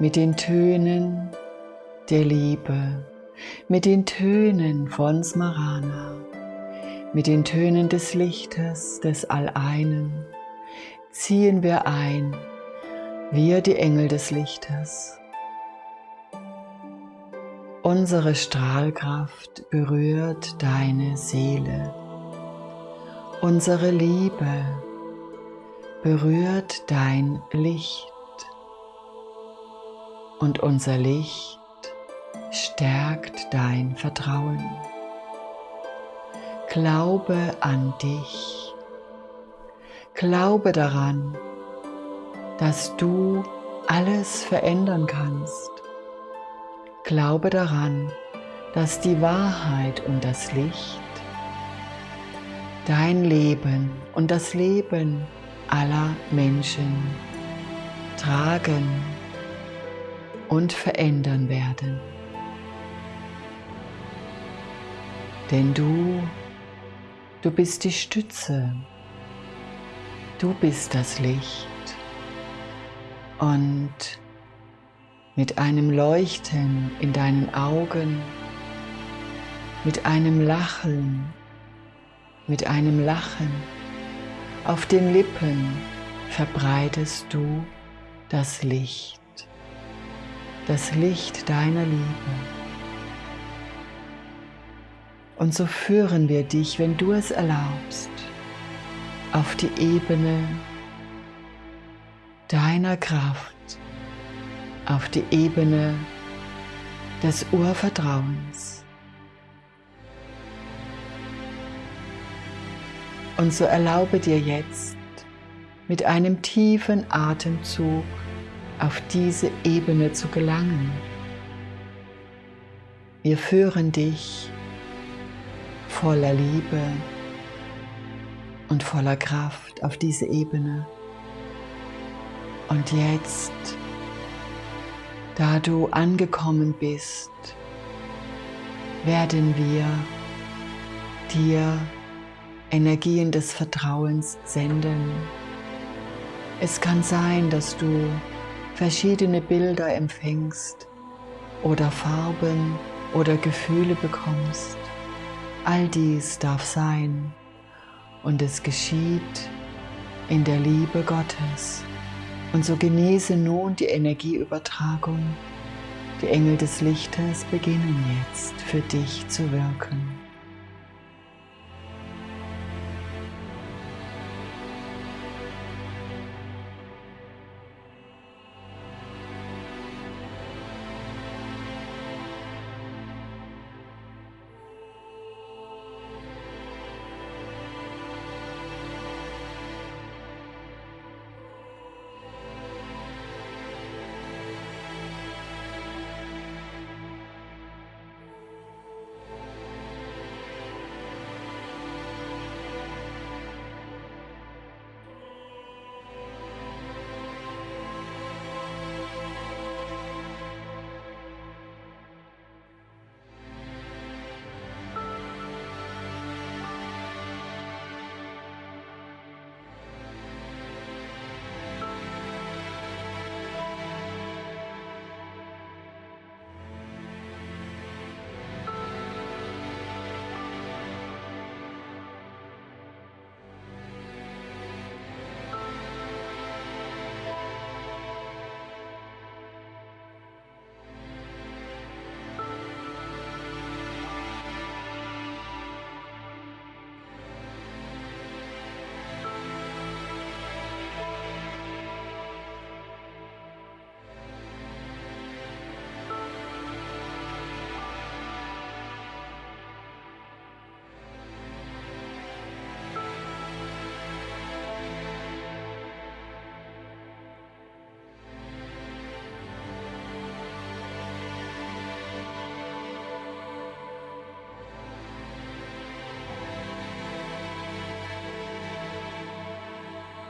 mit den Tönen der Liebe, mit den Tönen von Smarana, mit den Tönen des Lichtes des Alleinen ziehen wir ein, wir die Engel des Lichtes. Unsere Strahlkraft berührt deine Seele. Unsere Liebe berührt dein Licht. Und unser Licht stärkt dein Vertrauen. Glaube an dich. Glaube daran, dass du alles verändern kannst. Glaube daran, dass die Wahrheit und das Licht dein Leben und das Leben aller Menschen tragen und verändern werden. Denn du, du bist die Stütze, du bist das Licht. Und mit einem Leuchten in deinen Augen, mit einem Lachen, mit einem Lachen auf den Lippen verbreitest du das Licht, das Licht deiner Liebe. Und so führen wir dich, wenn du es erlaubst, auf die Ebene deiner Kraft, auf die Ebene des Urvertrauens. Und so erlaube dir jetzt mit einem tiefen Atemzug auf diese Ebene zu gelangen. Wir führen dich voller Liebe und voller Kraft auf diese Ebene. Und jetzt da du angekommen bist, werden wir dir Energien des Vertrauens senden. Es kann sein, dass du verschiedene Bilder empfängst oder Farben oder Gefühle bekommst. All dies darf sein und es geschieht in der Liebe Gottes. Und so genieße nun die Energieübertragung. Die Engel des Lichtes beginnen jetzt für dich zu wirken.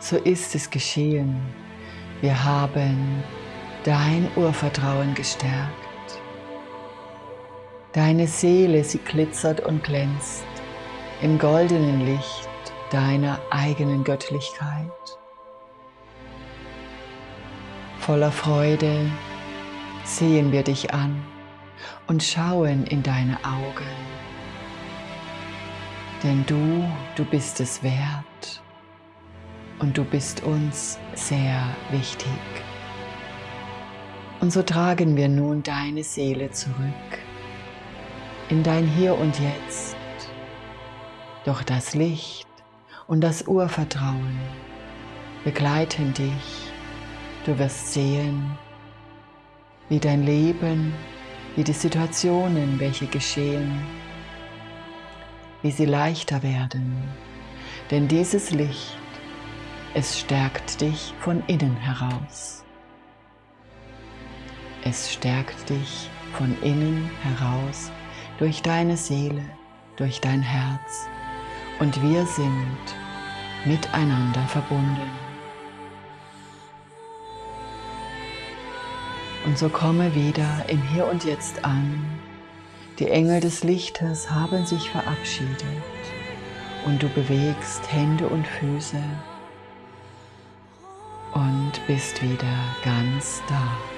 So ist es geschehen. Wir haben dein Urvertrauen gestärkt. Deine Seele, sie glitzert und glänzt im goldenen Licht deiner eigenen Göttlichkeit. Voller Freude sehen wir dich an und schauen in deine Augen. Denn du, du bist es wert und du bist uns sehr wichtig. Und so tragen wir nun deine Seele zurück in dein Hier und Jetzt. Doch das Licht und das Urvertrauen begleiten dich. Du wirst sehen, wie dein Leben, wie die Situationen, welche geschehen, wie sie leichter werden. Denn dieses Licht, es stärkt dich von innen heraus. Es stärkt dich von innen heraus durch deine Seele, durch dein Herz und wir sind miteinander verbunden. Und so komme wieder im Hier und Jetzt an. Die Engel des Lichtes haben sich verabschiedet und du bewegst Hände und Füße und bist wieder ganz da.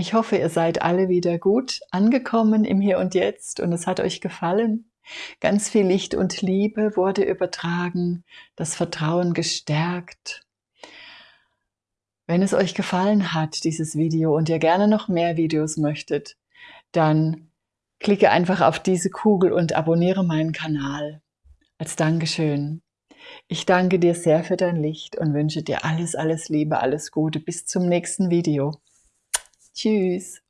Ich hoffe, ihr seid alle wieder gut angekommen im Hier und Jetzt und es hat euch gefallen. Ganz viel Licht und Liebe wurde übertragen, das Vertrauen gestärkt. Wenn es euch gefallen hat, dieses Video, und ihr gerne noch mehr Videos möchtet, dann klicke einfach auf diese Kugel und abonniere meinen Kanal als Dankeschön. Ich danke dir sehr für dein Licht und wünsche dir alles, alles Liebe, alles Gute. Bis zum nächsten Video. Tschüss.